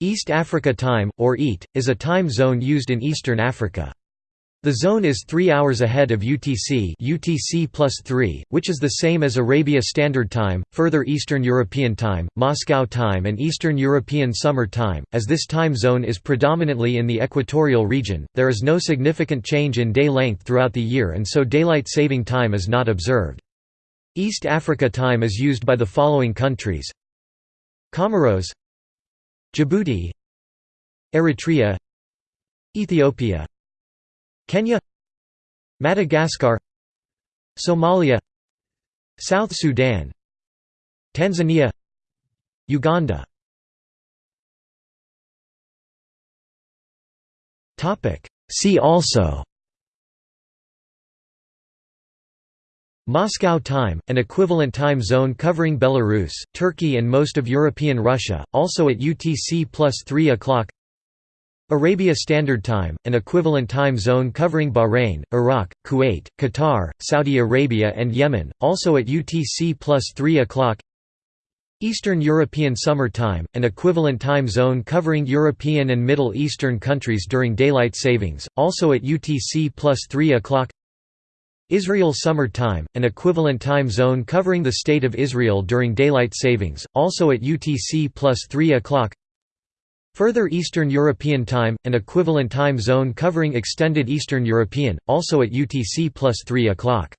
East Africa Time, or EAT, is a time zone used in Eastern Africa. The zone is 3 hours ahead of UTC UTC plus 3, which is the same as Arabia Standard Time, Further Eastern European Time, Moscow Time and Eastern European Summer Time. As this time zone is predominantly in the equatorial region, there is no significant change in day length throughout the year and so daylight saving time is not observed. East Africa Time is used by the following countries Comoros Djibouti Eritrea Ethiopia Kenya Madagascar Somalia South Sudan Tanzania Uganda. See also Moscow time, an equivalent time zone covering Belarus, Turkey and most of European Russia, also at UTC plus 3 o'clock. Arabia Standard Time, an equivalent time zone covering Bahrain, Iraq, Kuwait, Qatar, Saudi Arabia and Yemen, also at UTC plus 3 o'clock. Eastern European Summer Time, an equivalent time zone covering European and Middle Eastern countries during daylight savings, also at UTC plus 3 o'clock Israel Summer Time, an equivalent time zone covering the State of Israel during daylight savings, also at UTC plus 3 o'clock. Further Eastern European Time, an equivalent time zone covering extended Eastern European, also at UTC plus 3 o'clock